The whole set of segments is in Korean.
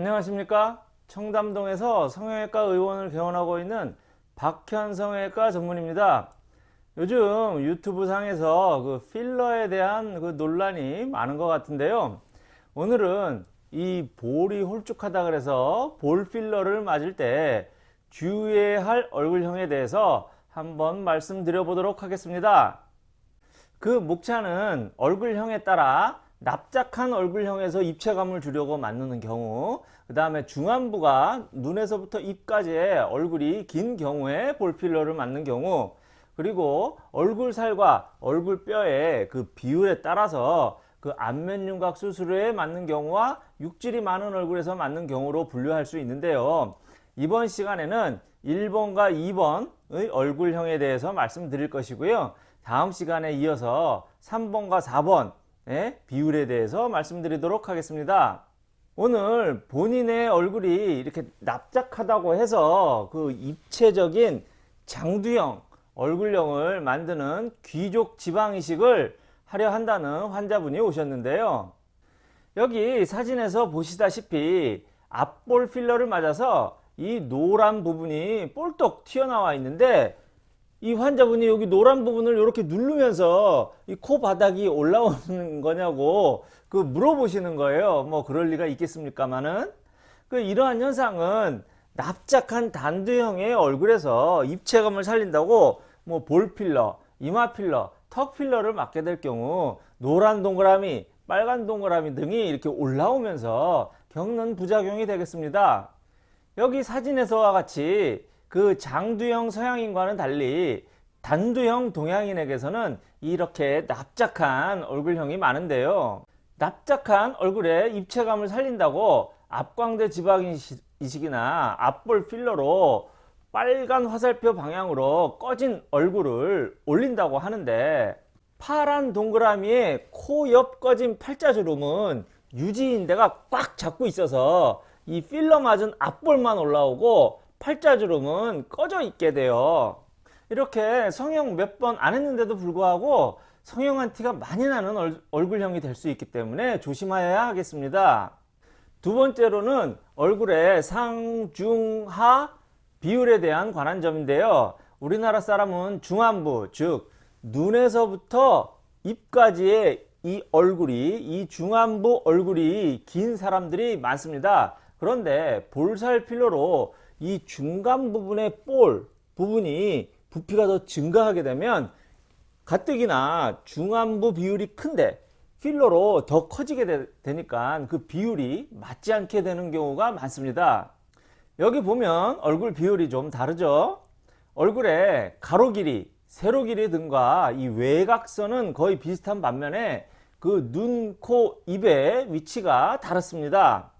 안녕하십니까? 청담동에서 성형외과 의원을 개원하고 있는 박현 성형외과 전문입니다. 요즘 유튜브 상에서 그 필러에 대한 그 논란이 많은 것 같은데요. 오늘은 이 볼이 홀쭉하다 그래서 볼 필러를 맞을 때 주의해야 할 얼굴형에 대해서 한번 말씀드려 보도록 하겠습니다. 그 목차는 얼굴형에 따라 납작한 얼굴형에서 입체감을 주려고 만드는 경우 그 다음에 중안부가 눈에서부터 입까지의 얼굴이 긴 경우에 볼필러를 맞는 경우 그리고 얼굴살과 얼굴뼈의 그 비율에 따라서 그 안면윤곽 수술에 맞는 경우와 육질이 많은 얼굴에서 맞는 경우로 분류할 수 있는데요 이번 시간에는 1번과 2번의 얼굴형에 대해서 말씀드릴 것이고요 다음 시간에 이어서 3번과 4번 예? 비율에 대해서 말씀드리도록 하겠습니다. 오늘 본인의 얼굴이 이렇게 납작하다고 해서 그 입체적인 장두형 얼굴형을 만드는 귀족 지방이식을 하려 한다는 환자분이 오셨는데요. 여기 사진에서 보시다시피 앞볼 필러를 맞아서 이 노란 부분이 볼떡 튀어나와 있는데 이 환자분이 여기 노란 부분을 이렇게 누르면서 이 코 바닥이 올라오는 거냐고 그 물어보시는 거예요. 뭐 그럴 리가 있겠습니까마는 그 이러한 현상은 납작한 단두형의 얼굴에서 입체감을 살린다고 뭐 볼 필러, 이마 필러, 턱 필러를 맞게 될 경우 노란 동그라미, 빨간 동그라미 등이 이렇게 올라오면서 겪는 부작용이 되겠습니다. 여기 사진에서와 같이 그 장두형 서양인과는 달리 단두형 동양인에게서는 이렇게 납작한 얼굴형이 많은데요. 납작한 얼굴에 입체감을 살린다고 앞광대 지방이식이나 앞볼 필러로 빨간 화살표 방향으로 꺼진 얼굴을 올린다고 하는데 파란 동그라미에 코 옆 꺼진 팔자주름은 유지인대가 꽉 잡고 있어서 이 필러 맞은 앞볼만 올라오고 팔자주름은 꺼져 있게 돼요. 이렇게 성형 몇 번 안 했는데도 불구하고 성형한 티가 많이 나는 얼굴형이 될 수 있기 때문에 조심하여야 하겠습니다. 두 번째로는 얼굴의 상중하 비율에 대한 관한 점인데요. 우리나라 사람은 중안부 즉 눈에서부터 입까지의 이 얼굴이 이 중안부 얼굴이 긴 사람들이 많습니다. 그런데 볼살 필러로 이 중간 부분의 볼 부분이 부피가 더 증가하게 되면 가뜩이나 중안부 비율이 큰데 필러로 더 커지게 되, 니까그 비율이 맞지 않게 되는 경우가 많습니다. 여기 보면 얼굴 비율이 좀 다르죠. 얼굴의 가로 길이, 세로 길이 등과 이 외곽선은 거의 비슷한 반면에 그 눈, 코, 입의 위치가 다릅니다.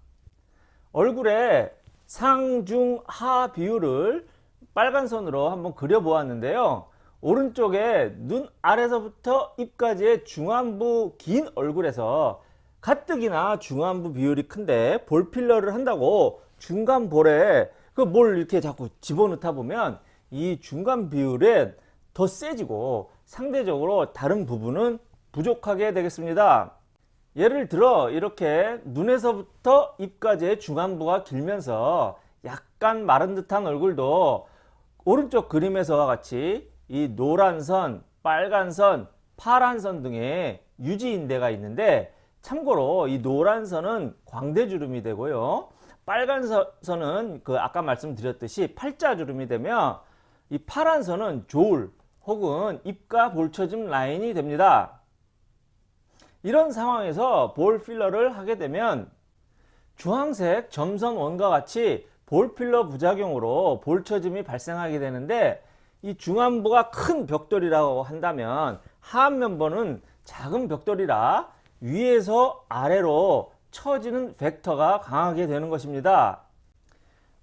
얼굴에 상중하 비율을 빨간 선으로 한번 그려 보았는데요. 오른쪽에 눈 아래서부터 입까지의 중안부 긴 얼굴에서 가뜩이나 중안부 비율이 큰데 볼 필러를 한다고 중간 볼에 그 뭘 이렇게 자꾸 집어넣다 보면 이 중간 비율은 더 세지고 상대적으로 다른 부분은 부족하게 되겠습니다 예를 들어 이렇게 눈에서부터 입까지의 중안부가 길면서 약간 마른 듯한 얼굴도 오른쪽 그림에서와 같이 이 노란 선, 빨간 선, 파란 선 등의 유지인대가 있는데 참고로 이 노란 선은 광대주름이 되고요. 빨간 선은 그 아까 말씀드렸듯이 팔자주름이 되며 이 파란 선은 조울 혹은 입과 볼처짐 라인이 됩니다. 이런 상황에서 볼 필러를 하게 되면 주황색 점선 원과 같이 볼 필러 부작용으로 볼 처짐이 발생하게 되는데 이 중안부가 큰 벽돌이라고 한다면 하안면보는 작은 벽돌이라 위에서 아래로 처지는 벡터가 강하게 되는 것입니다.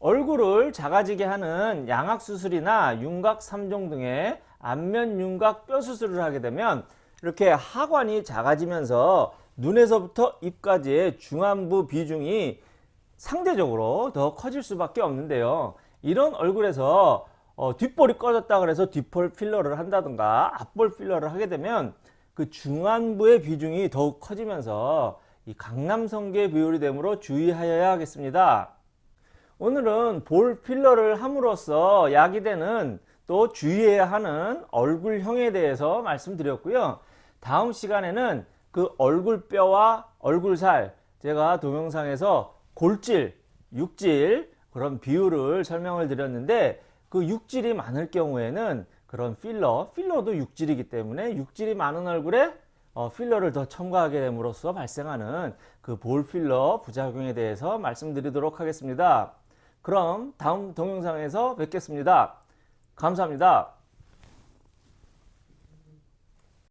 얼굴을 작아지게 하는 양악수술이나 윤곽 3종 등의 안면 윤곽 뼈 수술을 하게 되면 이렇게 하관이 작아지면서 눈에서부터 입까지의 중안부 비중이 상대적으로 더 커질 수밖에 없는데요. 이런 얼굴에서 어, 뒷볼이 꺼졌다 그래서 뒷볼 필러를 한다든가 앞볼 필러를 하게 되면 그 중안부의 비중이 더욱 커지면서 이 강남성계 비율이 되므로 주의하여야 하겠습니다. 오늘은 볼 필러를 함으로써 야기되는 또 주의해야 하는 얼굴형에 대해서 말씀드렸고요. 다음 시간에는 그 얼굴뼈와 얼굴살 제가 동영상에서 골질, 육질 그런 비율을 설명을 드렸는데 그 육질이 많을 경우에는 그런 필러, 필러도 육질이기 때문에 육질이 많은 얼굴에 어, 필러를 더 첨가하게 됨으로써 발생하는 그 볼 필러 부작용에 대해서 말씀드리도록 하겠습니다. 그럼 다음 동영상에서 뵙겠습니다. 감사합니다.